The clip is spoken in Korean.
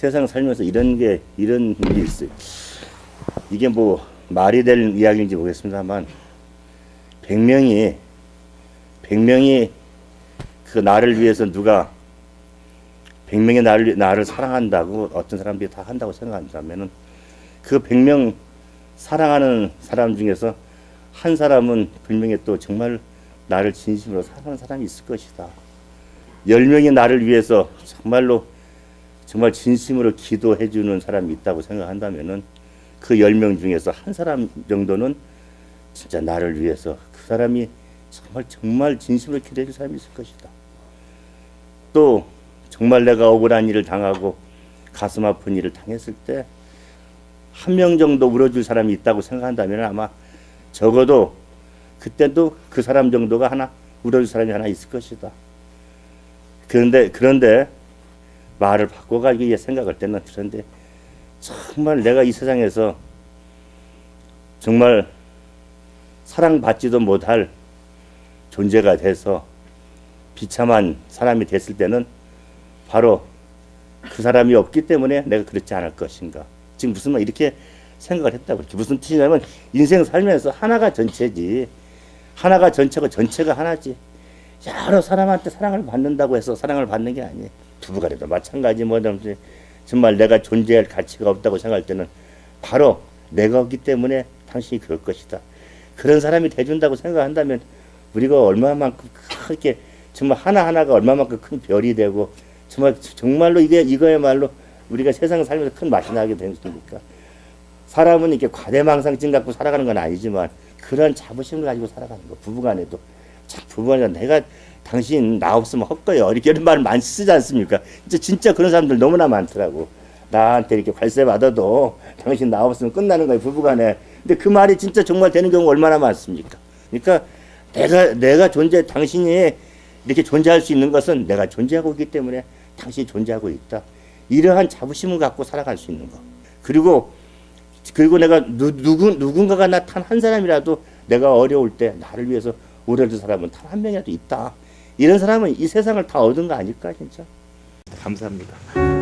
세상 살면서 이런 게 이런 일이 있어요. 이게 뭐 말이 될 이야기인지 모르겠습니다만 100명이 100명이 그 나를 위해서 누가 100명의 나를 나를 사랑한다고 어떤 사람들이 다 한다고 생각한다면 은 그 100명 사랑하는 사람 중에서 한 사람은 분명히 또 정말 나를 진심으로 사랑하는 사람이 있을 것이다. 10명이 나를 위해서 정말로 정말 진심으로 기도해 주는 사람이 있다고 생각한다면은 그 10명 중에서 한 사람 정도는 진짜 나를 위해서 그 사람이 정말 정말 진심으로 기도해 줄 사람이 있을 것이다. 또 정말 내가 억울한 일을 당하고 가슴 아픈 일을 당했을 때 한 명 정도 울어줄 사람이 있다고 생각한다면 아마 적어도 그때도 그 사람 정도가 하나 울어줄 사람이 하나 있을 것이다. 그런데 그런데 말을 바꿔가지고 생각할 때는 그런데 정말 내가 이 세상에서 정말 사랑받지도 못할 존재가 돼서 비참한 사람이 됐을 때는 바로 그 사람이 없기 때문에 내가 그렇지 않을 것인가. 지금 무슨 말 이렇게 생각을 했다고 무슨 뜻이냐면 인생 살면서 하나가 전체지. 하나가 전체고 전체가 하나지. 여러 사람한테 사랑을 받는다고 해서 사랑을 받는 게 아니에요. 부부간에도 마찬가지 뭐든지 정말 내가 존재할 가치가 없다고 생각할 때는 바로 내가 없기 때문에 당신이 그럴 것이다. 그런 사람이 돼준다고 생각한다면 우리가 얼마만큼 크게 정말 하나하나가 얼마만큼 큰 별이 되고 정말 정말로 이게 이거야말로 우리가 세상 살면서 큰 맛이 나게 되니까 사람은 이렇게 과대망상증 갖고 살아가는 건 아니지만 그런 자부심을 가지고 살아가는 거 부부간에도 참 부부간에 내가 당신 나 없으면 헛거요 이렇게 이런 말을 많이 쓰지 않습니까? 진짜 진짜 그런 사람들 너무나 많더라고. 나한테 이렇게 관세 받아도 당신 나 없으면 끝나는 거예요 부부간에. 근데 그 말이 진짜 정말 되는 경우 얼마나 많습니까? 그러니까 내가 내가 존재 당신이 이렇게 존재할 수 있는 것은 내가 존재하고 있기 때문에 당신이 존재하고 있다. 이러한 자부심을 갖고 살아갈 수 있는 거. 그리고 그리고 내가 누, 누구 누군가가 나 단 한 사람이라도 내가 어려울 때 나를 위해서 울어줄 사람은 단 한 명이라도 있다. 이런 사람은 이 세상을 다 얻은 거 아닐까 진짜. 감사합니다.